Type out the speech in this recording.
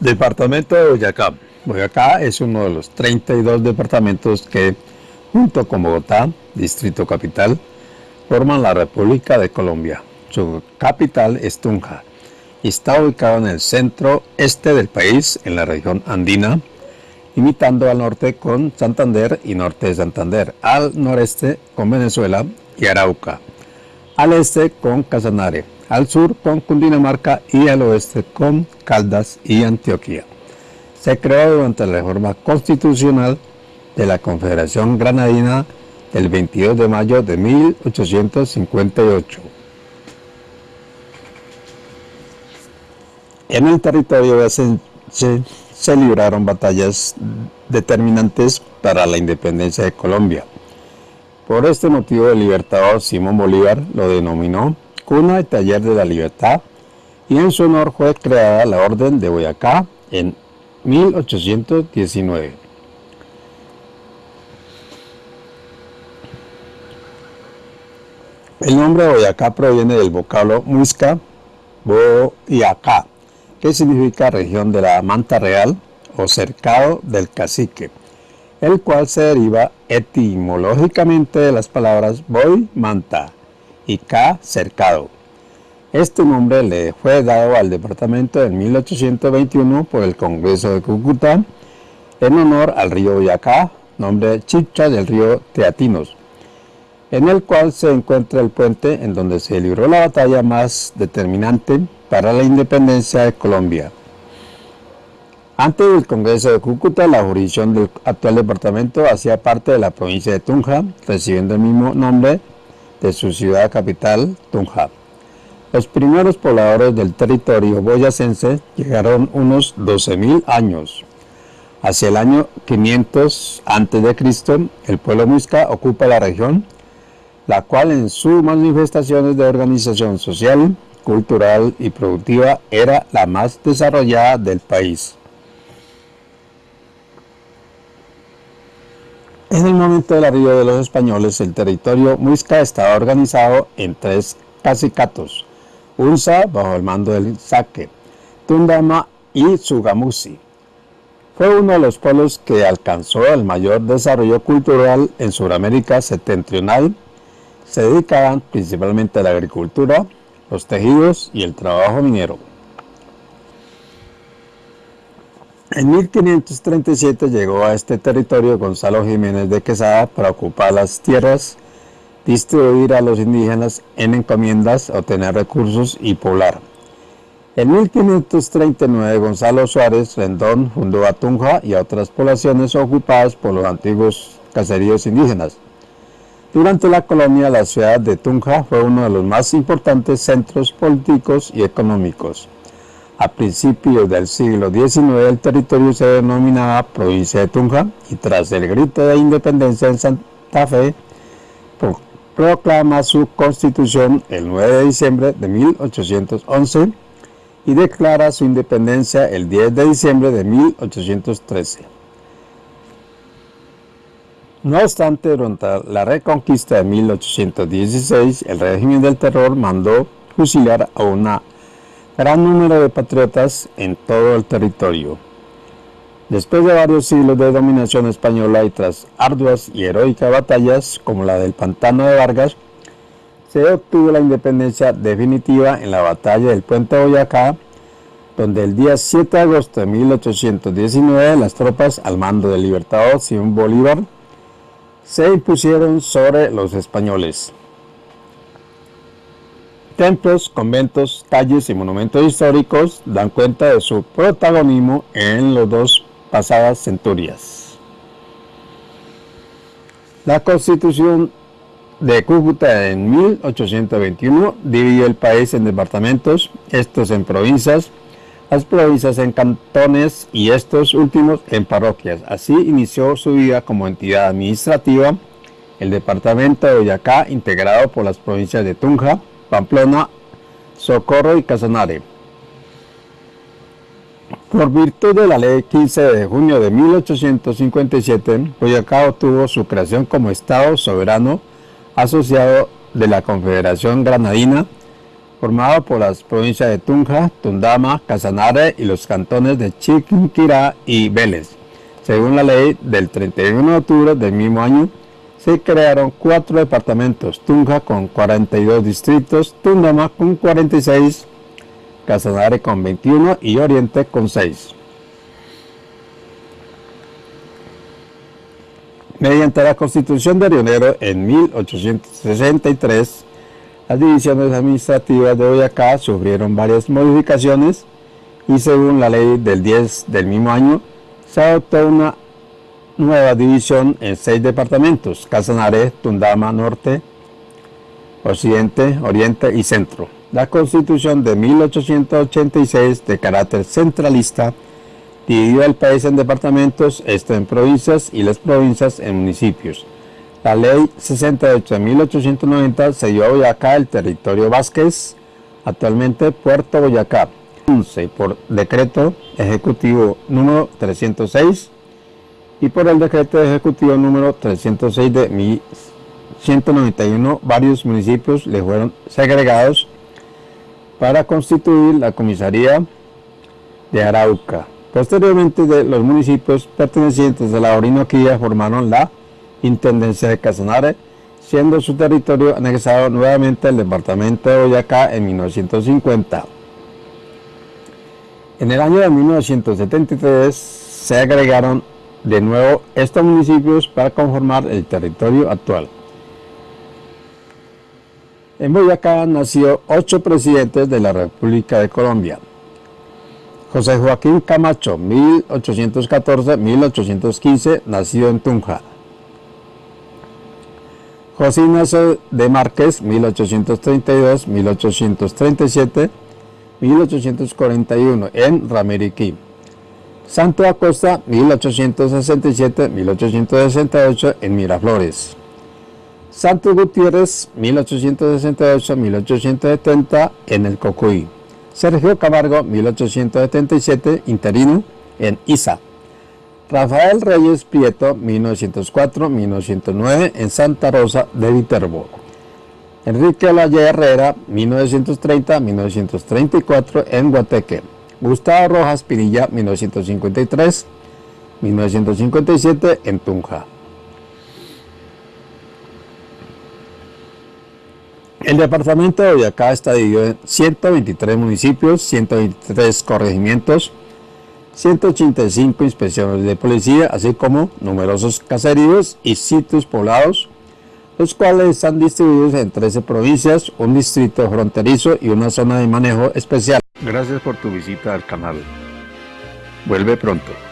Departamento de Boyacá. Boyacá es uno de los 32 departamentos que, junto con Bogotá, Distrito Capital, forman la República de Colombia. Su capital es Tunja y está ubicado en el centro este del país, en la región andina, imitando al norte con Santander y norte de Santander, al noreste con Venezuela y Arauca, al este con Casanare, al sur con Cundinamarca y al oeste con Caldas y Antioquia. Se creó durante la reforma constitucional de la Confederación Granadina del 22 de mayo de 1858. En el territorio de se, se libraron batallas determinantes para la independencia de Colombia. Por este motivo el libertador Simón Bolívar lo denominó cuna y taller de la libertad y en su honor fue creada la Orden de Boyacá en 1819. El nombre de Boyacá proviene del vocablo muisca, Boyacá, que significa región de la manta real o cercado del cacique, el cual se deriva etimológicamente de las palabras boy, manta, y K cercado. Este nombre le fue dado al departamento en 1821 por el Congreso de Cúcuta en honor al río Boyacá, nombre chicha del río Teatinos, en el cual se encuentra el puente en donde se libró la batalla más determinante para la independencia de Colombia. Antes del Congreso de Cúcuta, la jurisdicción del actual departamento hacía parte de la provincia de Tunja, recibiendo el mismo nombre de su ciudad capital, Tunja. Los primeros pobladores del territorio boyacense llegaron unos 12.000 años. Hacia el año 500 a.C., el pueblo muisca ocupa la región, la cual en sus manifestaciones de organización social, cultural y productiva era la más desarrollada del país. En el momento del arribo de los españoles, el territorio muisca estaba organizado en tres cacicatos, Unza bajo el mando del Saque, Tundama y Sugamusi. Fue uno de los pueblos que alcanzó el mayor desarrollo cultural en Sudamérica septentrional. Se dedicaban principalmente a la agricultura, los tejidos y el trabajo minero. En 1537 llegó a este territorio Gonzalo Jiménez de Quesada para ocupar las tierras, distribuir a los indígenas en encomiendas, obtener recursos y poblar. En 1539 Gonzalo Suárez Rendón fundó a Tunja y a otras poblaciones ocupadas por los antiguos caseríos indígenas. Durante la colonia, la ciudad de Tunja fue uno de los más importantes centros políticos y económicos. A principios del siglo XIX el territorio se denominaba provincia de Tunja y tras el grito de independencia en Santa Fe proclama su constitución el 9 de diciembre de 1811 y declara su independencia el 10 de diciembre de 1813. No obstante, durante la reconquista de 1816, el régimen del terror mandó fusilar a una gran número de patriotas en todo el territorio. Después de varios siglos de dominación española y tras arduas y heroicas batallas como la del Pantano de Vargas, se obtuvo la independencia definitiva en la batalla del Puente Boyacá, donde el día 7 de agosto de 1819 las tropas al mando del libertador Simón Bolívar se impusieron sobre los españoles. Templos, conventos, calles y monumentos históricos dan cuenta de su protagonismo en las dos pasadas centurias. La constitución de Cúcuta en 1821 dividió el país en departamentos, estos en provincias, las provincias en cantones y estos últimos en parroquias. Así inició su vida como entidad administrativa el departamento de Boyacá integrado por las provincias de Tunja, Pamplona, Socorro y Casanare. Por virtud de la ley 15 de junio de 1857, Boyacá obtuvo su creación como Estado soberano asociado de la Confederación Granadina formado por las provincias de Tunja, Tundama, Casanare y los cantones de Chiquinquirá y Vélez. Según la ley del 31 de octubre del mismo año, se crearon cuatro departamentos, Tunja con 42 distritos, Tundama con 46, Casanare con 21 y Oriente con 6. Mediante la Constitución de Rionero en 1863, las divisiones administrativas de Boyacá sufrieron varias modificaciones y según la ley del 10 del mismo año, se adoptó una nueva división en seis departamentos, Casanare, Tundama, Norte, Occidente, Oriente y Centro. La Constitución de 1886, de carácter centralista, dividió el país en departamentos, esto en provincias y las provincias en municipios. La ley 68 de 1890 se dio a Boyacá el territorio Vázquez, actualmente Puerto Boyacá, 11 por decreto ejecutivo número 306 y por el decreto ejecutivo número 306 de 1191 varios municipios le fueron segregados para constituir la comisaría de Arauca. Posteriormente, los municipios pertenecientes a la Orinoquía formaron la Intendencia de Casanare, siendo su territorio anexado nuevamente al departamento de Boyacá en 1950. En el año de 1973 se agregaron de nuevo estos municipios para conformar el territorio actual. En Boyacá nació ocho presidentes de la República de Colombia. José Joaquín Camacho, 1814-1815, nacido en Tunja. José Ignacio de Márquez, 1832-1837, 1841, en Ramiriquí. Santo Acosta, 1867-1868, en Miraflores. Santos Gutiérrez, 1868-1870, en el Cocuy. Sergio Camargo, 1877, interino, en Isa. Rafael Reyes Prieto, 1904-1909, en Santa Rosa de Viterbo. Enrique Olaya Herrera, 1930-1934, en Guateque. Gustavo Rojas Pinilla, 1953-1957, en Tunja. El departamento de Boyacá está dividido en 123 municipios, 123 corregimientos, 185 inspecciones de policía, así como numerosos caseríos y sitios poblados, los cuales están distribuidos en 13 provincias, un distrito fronterizo y una zona de manejo especial. Gracias por tu visita al canal. Vuelve pronto.